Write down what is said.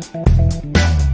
We'll be right back.